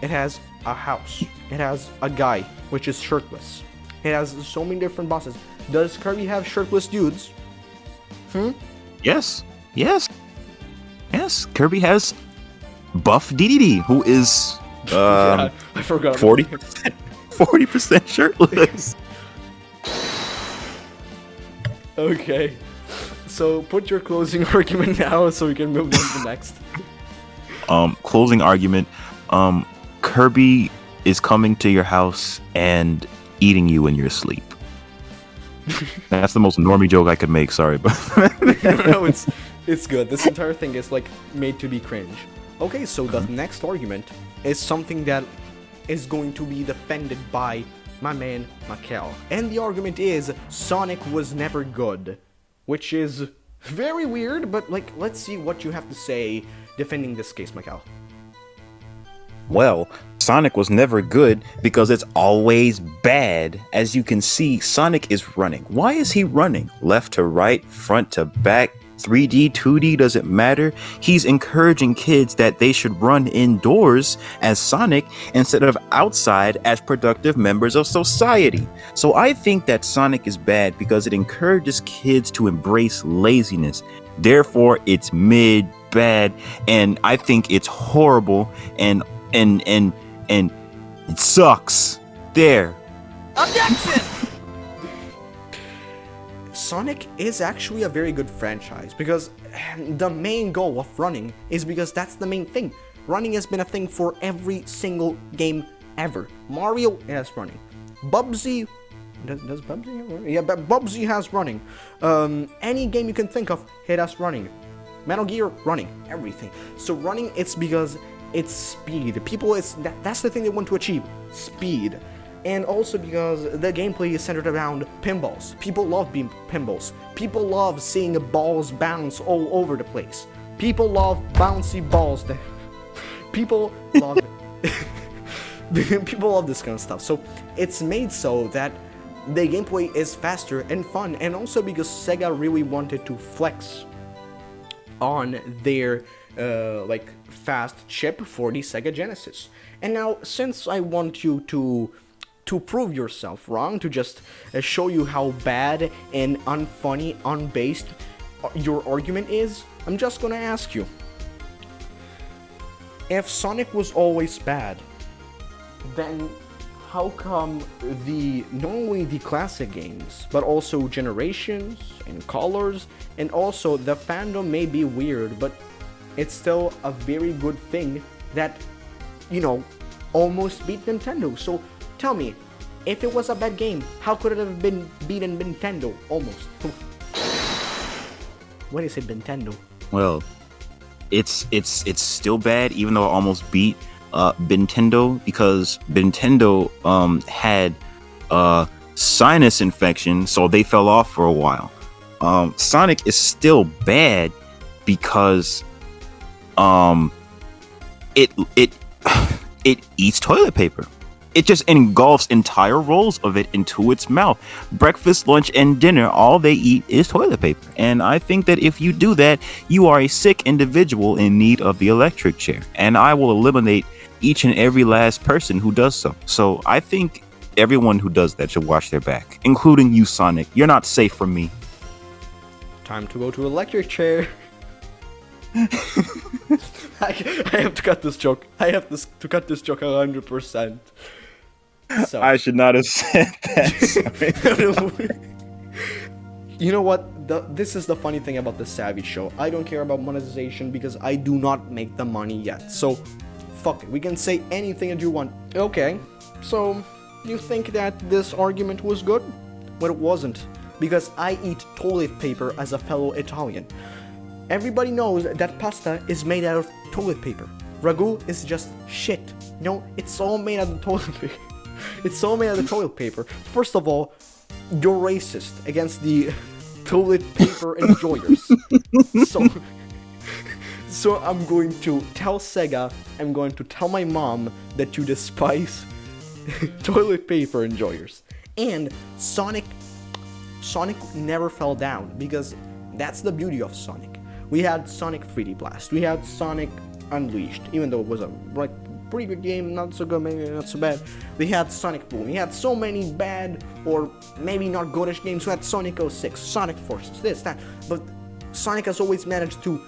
It has a house. It has a guy, which is shirtless. It has so many different bosses. Does Kirby have shirtless dudes? Hmm? Yes, yes, yes. Kirby has Buff Dedede, who is um, I forgot. about forty him. percent, forty percent shirtless. Okay. So put your closing argument now so we can move on to the next. um, closing argument. Um, Kirby is coming to your house and eating you in your sleep. That's the most normie joke I could make. Sorry, but no, it's it's good. This entire thing is like made to be cringe. Okay, so the next argument is something that is going to be defended by my man Makel. And the argument is Sonic was never good, which is very weird, but like let's see what you have to say defending this case, Makel. Well, Sonic was never good because it's always bad. As you can see, Sonic is running. Why is he running? Left to right, front to back, 3D, 2D, doesn't matter. He's encouraging kids that they should run indoors as Sonic instead of outside as productive members of society. So I think that Sonic is bad because it encourages kids to embrace laziness. Therefore, it's mid bad and I think it's horrible and and and and it sucks. There. Objection! Sonic is actually a very good franchise because the main goal of running is because that's the main thing. Running has been a thing for every single game ever. Mario has running. Bubsy does, does Bubsy have running? Yeah, but Bubsy has running. Um, any game you can think of, it has running. Metal Gear running, everything. So running, it's because it's speed. People, it's that, that's the thing they want to achieve, speed. And also because the gameplay is centered around pinballs. People love pinballs. People love seeing balls bounce all over the place. People love bouncy balls. People love. people love this kind of stuff. So it's made so that the gameplay is faster and fun, and also because Sega really wanted to flex on their uh, like fast chip for the Sega Genesis. And now, since I want you to to prove yourself wrong, to just uh, show you how bad and unfunny, unbased uh, your argument is, I'm just gonna ask you: If Sonic was always bad, then how come the not only the classic games but also generations and colors and also the fandom may be weird but it's still a very good thing that you know almost beat nintendo. So tell me if it was a bad game how could it have been beaten nintendo almost what is it nintendo Well, it's it's it's still bad, even though I almost beat uh Nintendo because Nintendo um had uh sinus infection, so they fell off for a while. Um Sonic is still bad because um it it it eats toilet paper. It just engulfs entire rolls of it into its mouth. Breakfast, lunch, and dinner, all they eat is toilet paper. And I think that if you do that, you are a sick individual in need of the electric chair. And I will eliminate each and every last person who does so. So I think everyone who does that should wash their back, including you, Sonic. You're not safe from me. time to go to electric chair I, I have to cut this joke i have this, to cut this joke 100% so I should not have said that. you know what? The, this is the funny thing about the Savvy Show. I don't care about monetization because I do not make the money yet. So, fuck it. We can say anything that you want. Okay. So, you think that this argument was good? Well, it wasn't. Because I eat toilet paper as a fellow Italian. Everybody knows that pasta is made out of toilet paper. Ragu is just shit. No, it's all made out of toilet paper. It's so made out of toilet paper. First of all, you're racist against the toilet paper enjoyers. so, so I'm going to tell Sega, I'm going to tell my mom that you despise toilet paper enjoyers. And Sonic Sonic never fell down because that's the beauty of Sonic. We had Sonic 3D Blast. We had Sonic Unleashed, even though it was a like pretty good game, not so good, maybe not so bad. We had Sonic Boom. We had so many bad or maybe not goodish games. We had Sonic 06, Sonic Forces, this, that. But Sonic has always managed to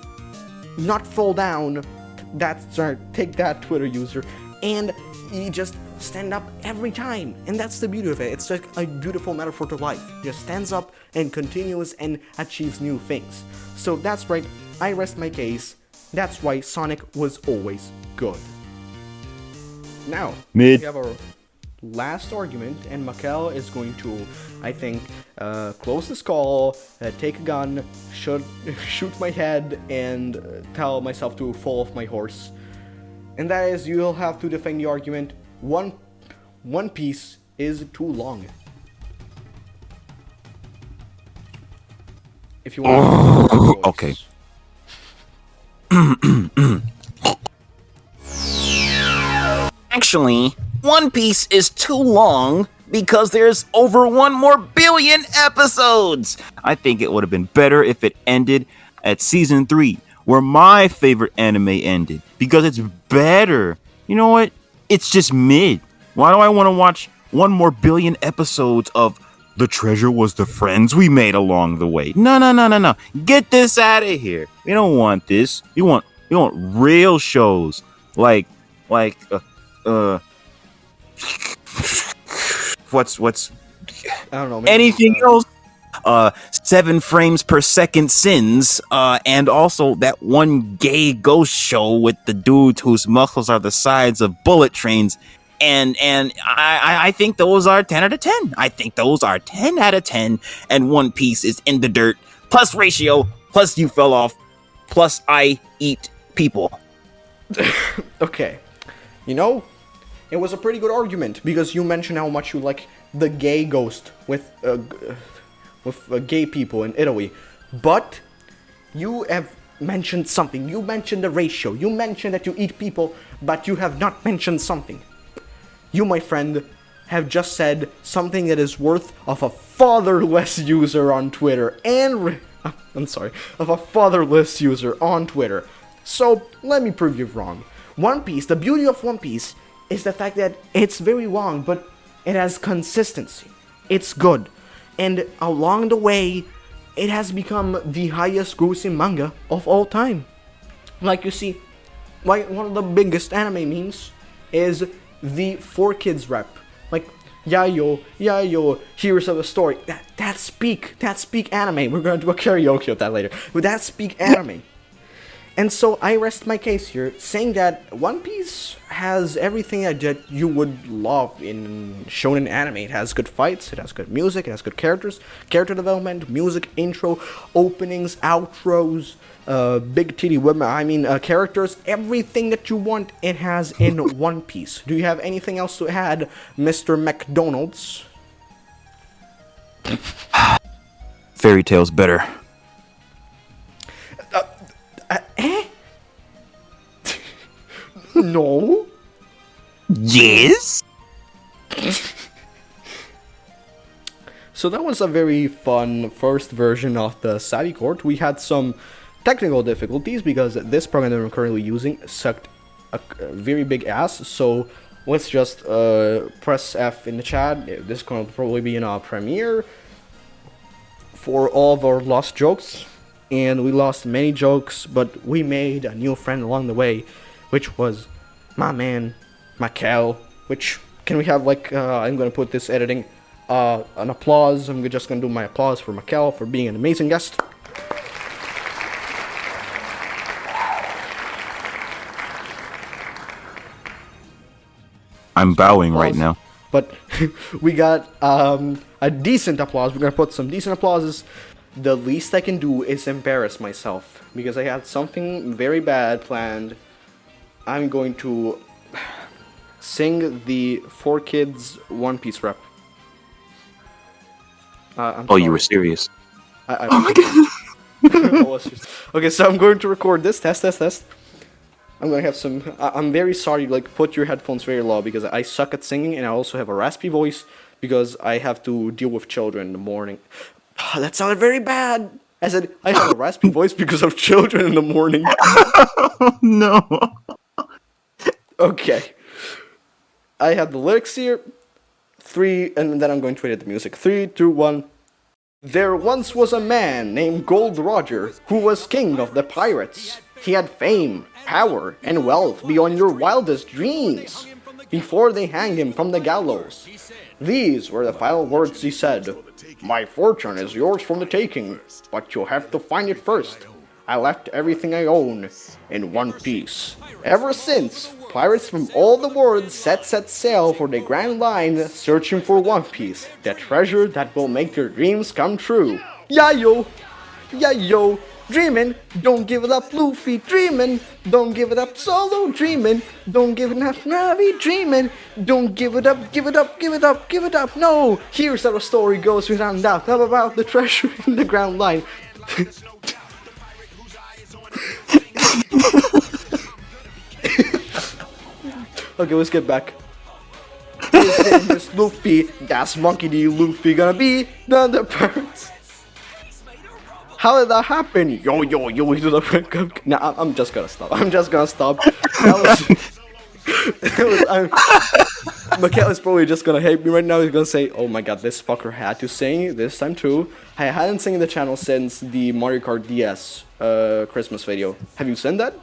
not fall down. That's right, take that Twitter user, and he just stand up every time. And that's the beauty of it. It's like a beautiful metaphor to life. Just stands up and continues and achieves new things. So that's right, I rest my case. That's why Sonic was always good. Now, Mid. we have our last argument, and Makel is going to, I think, uh, close this call, uh, take a gun, shoot, shoot my head, and uh, tell myself to fall off my horse. And that is, you'll have to defend the argument. One, one piece is too long. If you want. okay. Actually, One Piece is too long because there's over one more billion episodes. I think it would have been better if it ended at season three, where my favorite anime ended, because it's better. You know what? It's just mid. Why do I want to watch one more billion episodes of the treasure was the friends we made along the way? No, no, no, no, no. Get this out of here. We don't want this. We want we want real shows like like uh, uh what's what's I don't know. maybe, anything uh, else? Uh seven frames per second sins uh and also that one gay ghost show with the dudes whose muscles are the sides of bullet trains. And and I, I I think those are 10 out of 10 i think those are 10 out of 10 and one piece is in the dirt. Plus ratio. Plus you fell off. Plus i eat people. Okay. You know, it was a pretty good argument because you mentioned how much you like the gay ghost with uh, with uh, gay people in Italy, but you have mentioned something. You mentioned the ratio. You mentioned that you eat people, but you have not mentioned something. You, my friend, have just said something that is worth of a fatherless user on Twitter and I'm sorry, of a fatherless user on Twitter. So let me prove you wrong. One Piece, the beauty of One Piece is the fact that it's very long, but it has consistency. It's good. And along the way, it has become the highest grossing manga of all time. Like you see, like one of the biggest anime memes is the 4Kids rap. Like Yayo, Yayo, heroes of the story. That that's peak. That's peak anime. We're gonna do a karaoke of that later. But that speak anime. And so I rest my case here, saying that One Piece has everything that you would love in shonen anime. It has good fights, it has good music, it has good characters, character development, music, intro, openings, outros, uh, big titty women. I mean, uh, characters, everything that you want. It has in One Piece. Do you have anything else to add, Mr. McDonald's? fairy tales better No. yes So that was a very fun first version of the Savvy Court. We had some technical difficulties because this program that I'm currently using sucked a, very big ass. So let's just uh, press F in the chat. This is going to probably be in our premiere for all of our lost jokes. And we lost many jokes, but we made a new friend along the way, which was my man, Makel. Which can we have like uh, I'm gonna put this editing uh, an applause. I'm just gonna do my applause for Makel for being an amazing guest. i'm bowing right now But we got um, a decent applause. We're gonna put some decent applauses. The least I can do is embarrass myself because I had something very bad planned. I'm going to sing the 4Kids One Piece rep. Uh, I'm oh you were serious I, I, oh my god. okay, so I'm going to record this. Test, test, test. I'm gonna have some. I, I'm very sorry. Like, put your headphones very low because I suck at singing, and I also have a raspy voice because I have to deal with children in the morning. that sounded very bad. I said I have a raspy voice because of children in the morning. no. Okay. I have the lyrics here. Three, and then I'm going to read the music. Three, two, one. There once was a man named Gold Roger who was king of the pirates. He had fame, power, and wealth beyond your wildest dreams. Before they hanged him from the gallows, these were the final words he said My fortune is yours from the taking, but you'll have to find it first. I left everything I own in one piece. Ever since, pirates from all the world set set sail for the Grand Line searching for One Piece, the treasure that will make their dreams come true. Yeah yo! Yeah yo! Dreamin', don't give it up Luffy dreamin', don't give it up Zolo dreamin', don't give it up Nami dreamin', don't give it up, give it up, give it up, give it up, no! Here's how the story goes without doubt, how about the treasure in the Grand Line. okay, let's get back. His Luffy. That's Monkey D. Luffy gonna be the, pirates. How did that happen? Yo, yo, yo, we do the Nah, I'm- just gonna stop. I'm just gonna stop. That was. is probably just gonna hate me right now. He's gonna say, "Oh my god, this fucker had to sing this time too." I hadn't seen the channel since the Mario Kart DS uh, Christmas video. Have you seen that?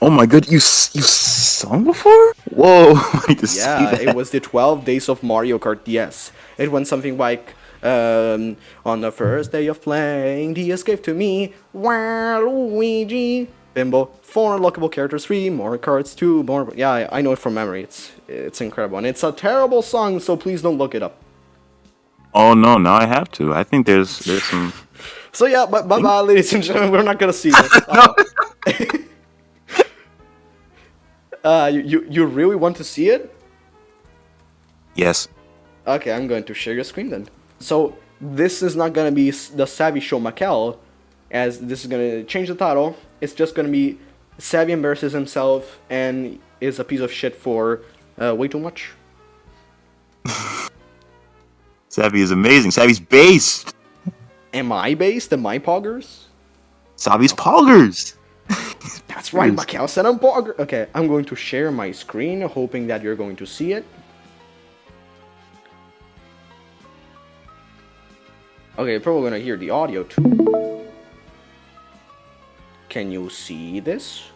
Oh my god, you you sung before? Whoa! I need see Yeah, it was the 12 days of Mario Kart DS. It went something like, um, on the first day of playing, DS gave to me, Waluigi, Bimbo, four unlockable characters, three more cards, two more. Yeah, I, I know it from memory. It's it's incredible, and it's a terrible song, so please don't look it up. Oh no, now I have to. I think there's there's some. So yeah, bye bye, bye ladies and gentlemen. We're not gonna see this. Uh, uh, you, you really want to see it? Yes. Okay, I'm going to share your screen then. So this is not gonna be the Savvy Show Macau, as this is gonna change the title. It's just gonna be Savvy embarrasses himself and is a piece of shit for uh, way too much. Savvy is amazing. Savvy's based. Am I based? Am I poggers? Savvy's poggers. That's right. Macau said I'm pogger. Okay, I'm going to share my screen, hoping that you're going to see it. Okay, you're probably gonna hear the audio too. Can you see this?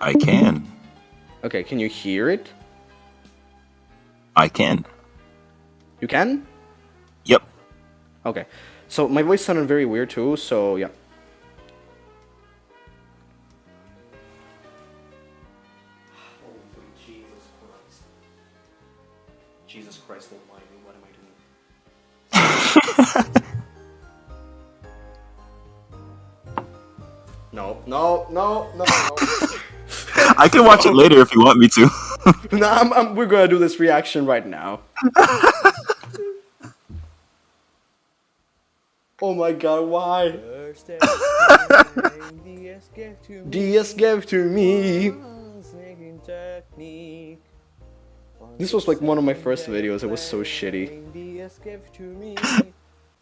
I can. Okay, can you hear it? I can. You can? Yep. Okay. So my voice sounded very weird too, so yeah. No, no, no, no, no. I can watch it later if you want me to. no I'm, I'm, we're gonna do this reaction right now. oh my god, why? DS gave to me. This was like one of my first videos. It was so shitty.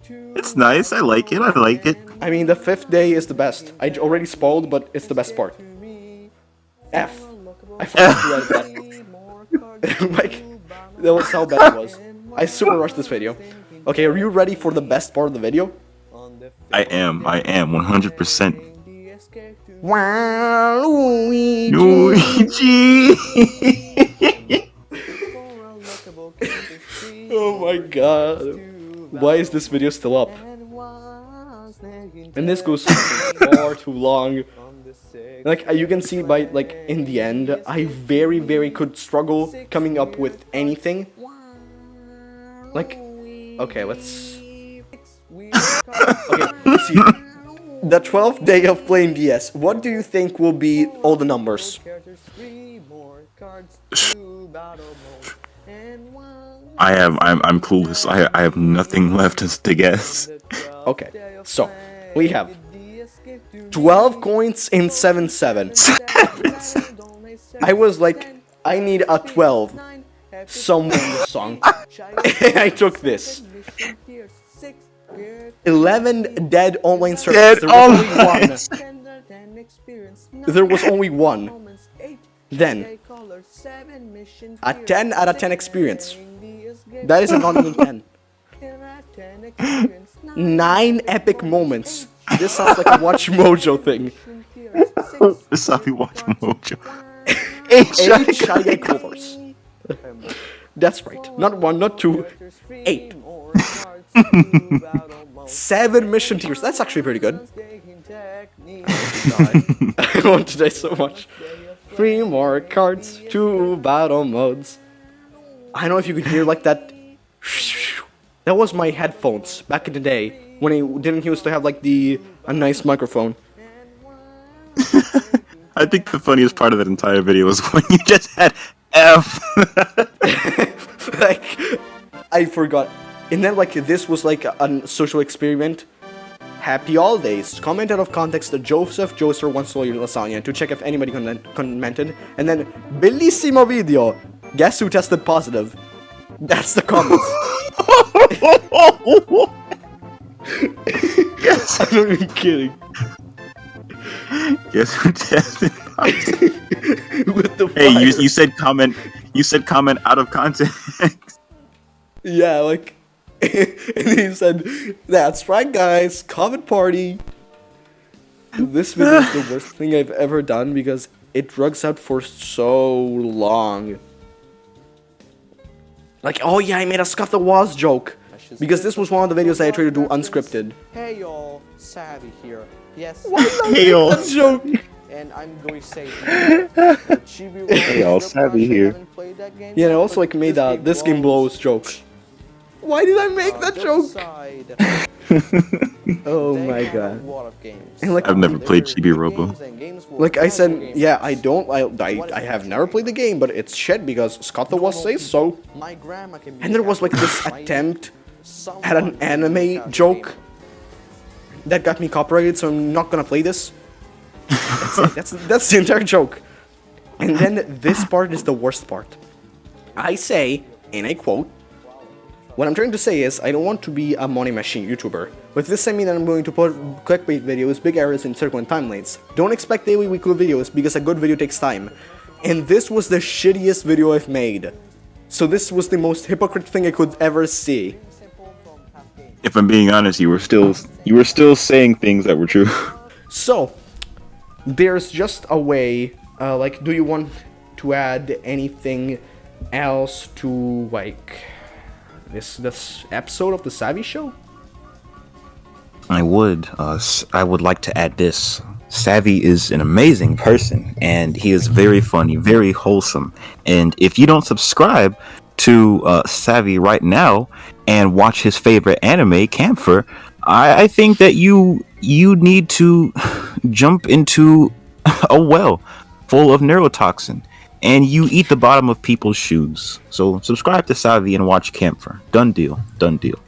It's nice. I like it. I like it. I mean, the fifth day is the best. I already spoiled, but it's the best part. F. I forgot to write that. like, that was how bad it was. I super rushed this video. Okay, are you ready for the best part of the video? I am. I am 100%. Wow, Luigi. Luigi. Oh my god. Why is this video still up? And this goes far too long. Like uh, you can see by like in the end, I very very could struggle coming up with anything. Like, okay, let's. Okay, let's see. The 12th day of playing DS. What do you think will be all the numbers? I have. I'm. I'm clueless. I. I have nothing left to, to guess. Okay, so we have 12 coins in 7 7. I was like, I need a 12 somewhere in the song. I took this. 11 dead online servers. Dead there was only one. There was only one. Then, a 10 out of 10 experience. That is a even 10. Nine epic moments. This sounds like a WatchMojo thing. Savvy watch Mojo. Eight Guy covers. That's right. Not one, not two, eight. Seven mission tiers. That's actually pretty good. I want today so much. Three more cards, two battle modes. I don't know if you could hear like that. That was my headphones back in the day when I didn't used to have like the a nice microphone. I think the funniest part of that entire video was when you just had F. like I forgot. And then like this was like a, a social experiment. Happy holidays. Comment out of context that Joseph Joestar once stole your lasagna to check if anybody con- commented. And then bellissimo video. Guess who tested positive? That's the comments. yes. I'm not even kidding. Guess who tested? positive? With the hey, you you said comment. You said comment out of context. Yeah, like and he said, That's right guys, comment party. This video is the worst thing I've ever done because it drugs out for so long. Like, oh yeah, I made a Scott the Woz joke. Because this was one of the videos that I tried to do unscripted. Hey y'all, Savvy here. Yes, Hey, yo. That joke. and I'm going to say Chibi Hey, y'all, Savvy here. Yeah, and I also like made a this game blows joke. Why did I make that joke? Oh my god. And like I've never played Chibi Robo. Like I said, yeah, I don't, I, I, I have never played the game, but it's shit because Scott the Woz says so. My can be And there was like this attempt at an anime joke that got me copyrighted, so I'm not gonna play this. That's it. That's that's the entire joke. And then this part is the worst part. I say, and I quote, what I'm trying to say is, I don't want to be a money machine YouTuber. With this I mean that I'm going to put clickbait videos, big errors and time lanes. Don't expect daily weekly videos because a good video takes time. And this was the shittiest video I've made. So this was the most hypocrite thing I could ever see. If I'm being honest, you were still you were still saying things that were true. So, there's just a way, uh, like, do you want to add anything else to, like, this, this episode of The Savvy Show? I would. Uh, I would like to add this. Savvy is an amazing person, and he is very funny, very wholesome. And if you don't subscribe to uh, Savvy right now and watch his favorite anime, Camphor, I, I think that you you need to jump into a well full of neurotoxin, and you eat the bottom of people's shoes. So subscribe to Savvy and watch Camphor. Done deal. Done deal.